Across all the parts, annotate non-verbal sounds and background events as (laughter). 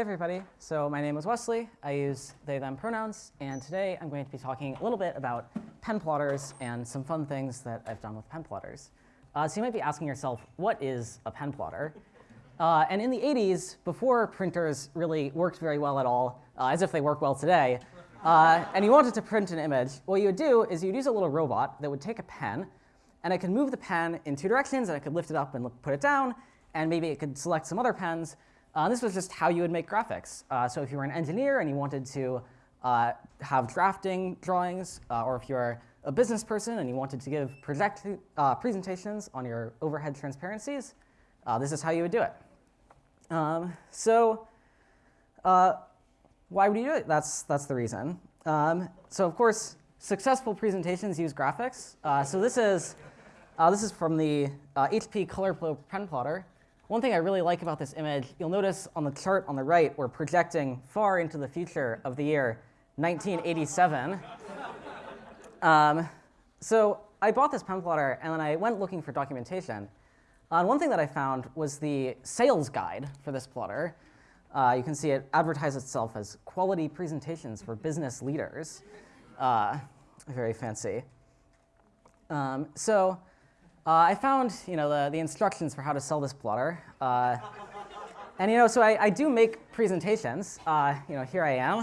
everybody. So my name is Wesley. I use they, them pronouns. And today I'm going to be talking a little bit about pen plotters and some fun things that I've done with pen plotters. Uh, so you might be asking yourself, what is a pen plotter? Uh, and in the 80s, before printers really worked very well at all, uh, as if they work well today, uh, and you wanted to print an image, what you would do is you'd use a little robot that would take a pen, and it could move the pen in two directions, and it could lift it up and put it down, and maybe it could select some other pens, uh, this was just how you would make graphics. Uh, so if you were an engineer and you wanted to uh, have drafting drawings, uh, or if you're a business person and you wanted to give project uh, presentations on your overhead transparencies, uh, this is how you would do it. Um, so why would you do it? That's, that's the reason. Um, so of course, successful presentations use graphics. so this is, this is from the HP ColorPro pen plotter. One thing I really like about this image, you'll notice on the chart on the right, we're projecting far into the future of the year 1987. um, so I bought this pen plotter, and then I went looking for documentation. Uh, and one thing that I found was the sales guide for this plotter. Uh, you can see it advertises itself as quality presentations for business leaders. Uh, very fancy. Um, so I found you know, the, the instructions for how to sell this plotter. Uh, and you know, so I, I do make presentations. Uh, you know, here I am.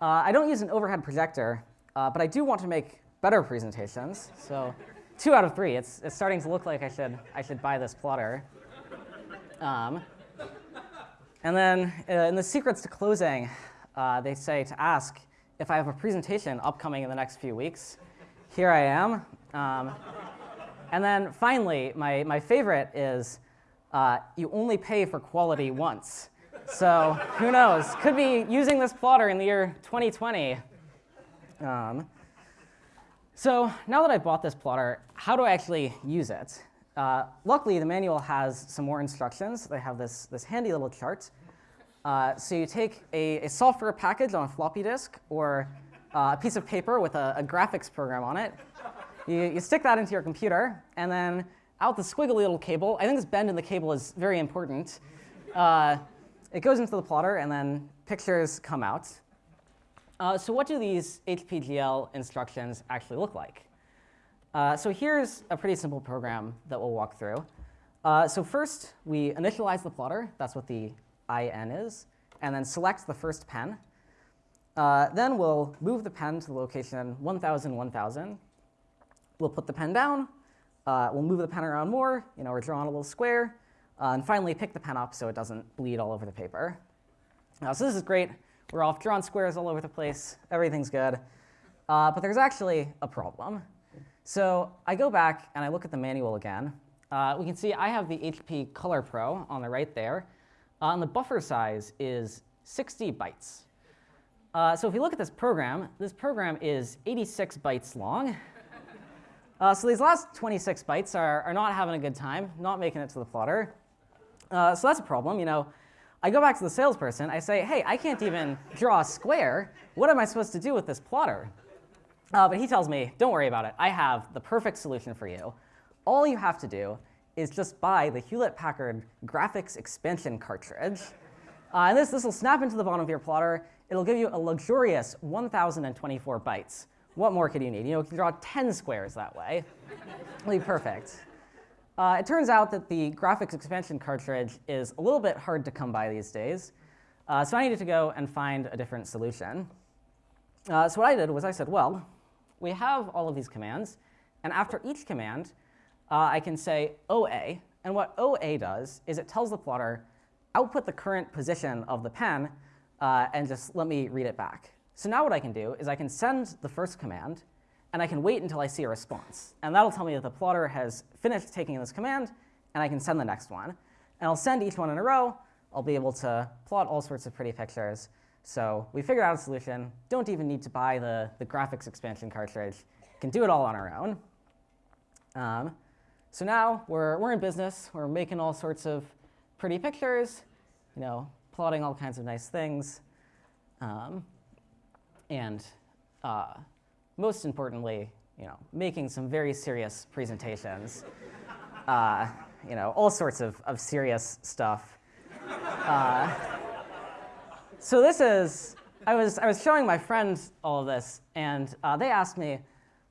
Uh, I don't use an overhead projector, uh, but I do want to make better presentations. So two out of three. It's, it's starting to look like I should, I should buy this plotter. Um, and then uh, in the secrets to closing, they say to ask if I have a presentation upcoming in the next few weeks. Here I am. Um, and then finally, my, my favorite is uh, you only pay for quality once. So who knows? Could be using this plotter in the year 2020. Um, so now that I've bought this plotter, how do I actually use it? Uh, luckily, the manual has some more instructions. They have this, this handy little chart. Uh, so you take a, a, software package on a floppy disk or uh, a piece of paper with a, a graphics program on it, you, you stick that into your computer, and then out the squiggly little cable, I think this bend in the cable is very important. Uh, it goes into the plotter, and then pictures come out. Uh, so what do these HPGL instructions actually look like? Uh, so here's a pretty simple program that we'll walk through. Uh, so first, we initialize the plotter. That's what the IN is. And then select the first pen. Uh, then we'll move the pen to the location 1000, 1000. We'll put the pen down. Uh, we'll move the pen around more. You know, we're drawing a little square. Uh, and finally, pick the pen up so it doesn't bleed all over the paper. So this is great. We're off drawn squares all over the place. Everything's good. Uh, but there's actually a problem. So I go back and I look at the manual again. Uh, we can see I have the HP Color Pro on the right there. Uh, and the buffer size is 60 bytes. so if you look at this program, this program is 86 bytes long. Uh, so these last 26 bytes are, are not having a good time, not making it to the plotter. Uh, so that's a problem. You know, I go back to the salesperson. I say, hey, I can't even draw a square. What am I supposed to do with this plotter? Uh, but he tells me, don't worry about it. I have the perfect solution for you. All you have to do is just buy the Hewlett-Packard graphics expansion cartridge. Uh, and this, this will snap into the bottom of your plotter. It'll give you a luxurious 1,024 bytes. What more could you need? You know, you can draw 10 squares that way. Be perfect. Uh, it turns out that the graphics expansion cartridge is a little bit hard to come by these days. Uh, so I needed to go and find a different solution. Uh, so what I did was I said, well, we have all of these commands. And after each command, uh, I can say OA. And what OA does is it tells the plotter, output the current position of the pen, uh, and just let me read it back. So now what I can do is I can send the first command, and I can wait until I see a response. And that'll tell me that the plotter has finished taking this command, and I can send the next one. And I'll send each one in a row. I'll be able to plot all sorts of pretty pictures. So we figured out a solution. Don't even need to buy the, the graphics expansion cartridge. can do it all on our own. Um, so now we're, we're in business. We're making all sorts of pretty pictures, you know, plotting all kinds of nice things. Um, and uh, most importantly, you know, making some very serious presentations. (laughs) Uh, you know, all sorts of, of serious stuff. Uh, so this is, I was, I was showing my friends all of this, and uh, they asked me,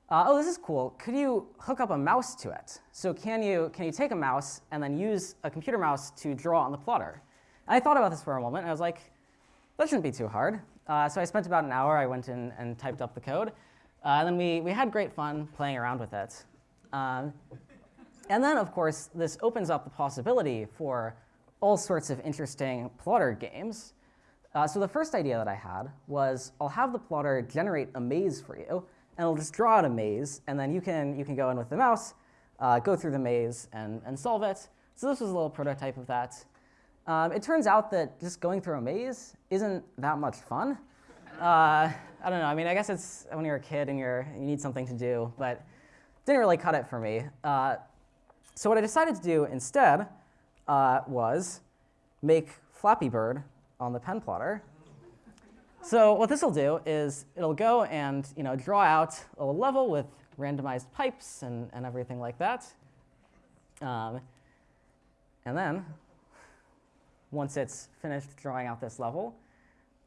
uh, oh, this is cool. Could you hook up a mouse to it? So can you, can you take a mouse and then use a computer mouse to draw on the plotter? And I thought about this for a moment, and I was like, that shouldn't be too hard. Uh, so I spent about an hour. I went in and typed up the code. Uh, and then we, we had great fun playing around with it. Um, and then, of course, this opens up the possibility for all sorts of interesting plotter games. Uh, so the first idea that I had was I'll have the plotter generate a maze for you, and it'll just draw out a maze, and then you can, you can go in with the mouse, uh, go through the maze, and, and solve it. So this was a little prototype of that. Um, it turns out that just going through a maze isn't that much fun. Uh, I don't know. I mean, I guess it's when you're a kid and you're, you need something to do, but didn't really cut it for me. Uh, so what I decided to do instead uh, was make Flappy Bird on the pen plotter. So what this will do is it'll go and you know, draw out a level with randomized pipes and, and everything like that. Um, and then once it's finished drawing out this level,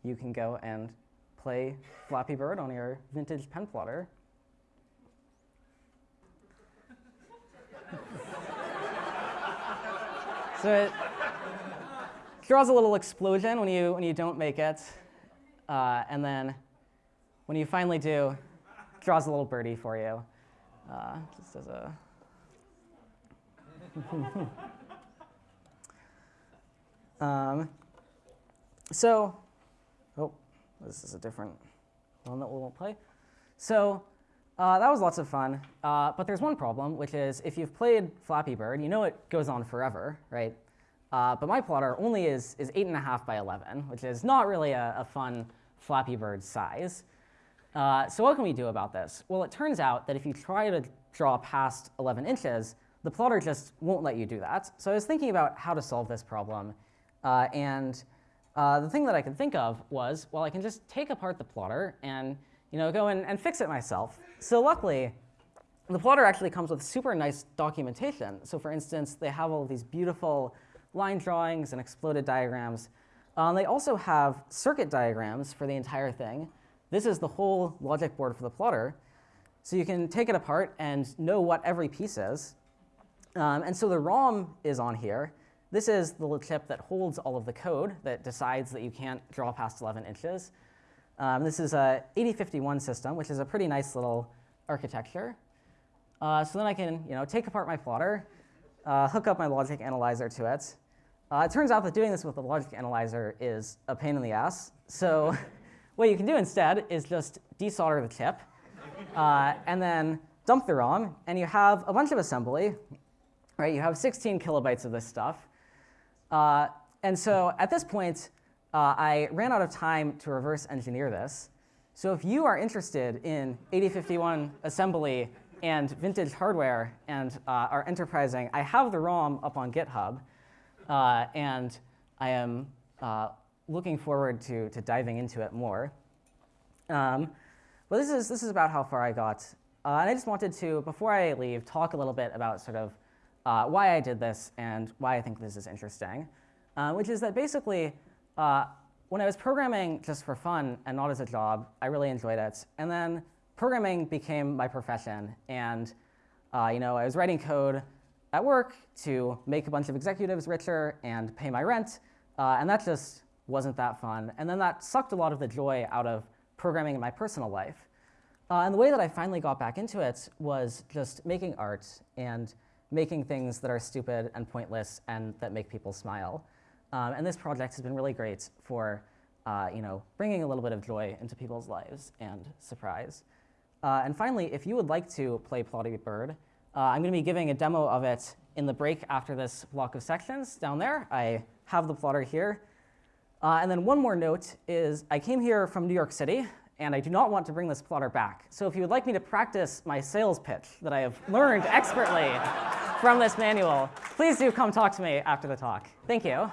you can go and play Flappy Bird on your vintage pen plotter. (laughs) so it draws a little explosion when you, when you don't make it. Uh, and then when you finally do, draws a little birdie for you. Uh, just as a (laughs) Um, so, oh, this is a different one that we won't play. So uh, that was lots of fun. Uh, but there's one problem, which is if you've played Flappy Bird, you know it goes on forever, right? Uh, but my plotter only is, is 8.5 by 11, which is not really a, a fun Flappy Bird size. Uh, so what can we do about this? Well, it turns out that if you try to draw past 11 inches, the plotter just won't let you do that. So I was thinking about how to solve this problem. Uh, and uh, the thing that I could think of was, well, I can just take apart the plotter and you know, go in and fix it myself. So luckily, the plotter actually comes with super nice documentation. So for instance, they have all these beautiful line drawings and exploded diagrams. Um, they also have circuit diagrams for the entire thing. This is the whole logic board for the plotter. So you can take it apart and know what every piece is. Um, and so the ROM is on here. This is the little chip that holds all of the code that decides that you can't draw past 11 inches. Um, this is a 8051 system, which is a pretty nice little architecture. Uh, so then I can you know, take apart my plotter, uh, hook up my logic analyzer to it. Uh, it turns out that doing this with the logic analyzer is a pain in the ass. So (laughs) what you can do instead is just desolder the chip, uh, and then dump the ROM, and you have a bunch of assembly. Right? You have 16 kilobytes of this stuff. Uh, and so at this point, uh, I ran out of time to reverse engineer this. So if you are interested in 8051 assembly and vintage hardware and uh, are enterprising, I have the ROM up on GitHub. Uh, and I am uh, looking forward to, to diving into it more. Um, but this is, this is about how far I got. And I just wanted to, before I leave, talk a little bit about sort of uh, why I did this and why I think this is interesting, uh, which is that basically uh, when I was programming just for fun and not as a job, I really enjoyed it. And then programming became my profession. And uh, you know, I was writing code at work to make a bunch of executives richer and pay my rent. Uh, and that just wasn't that fun. And then that sucked a lot of the joy out of programming in my personal life. Uh, and the way that I finally got back into it was just making art and making things that are stupid and pointless and that make people smile. Um, and this project has been really great for uh, you know, bringing a little bit of joy into people's lives and surprise. Uh, and finally, if you would like to play Flappy Bird, uh, I'm going to be giving a demo of it in the break after this block of sections down there. I have the plotter here. Uh, and then one more note is I came here from New York City, and I do not want to bring this plotter back. So if you would like me to practice my sales pitch that I have learned (laughs) expertly from this manual, please do come talk to me after the talk. Thank you.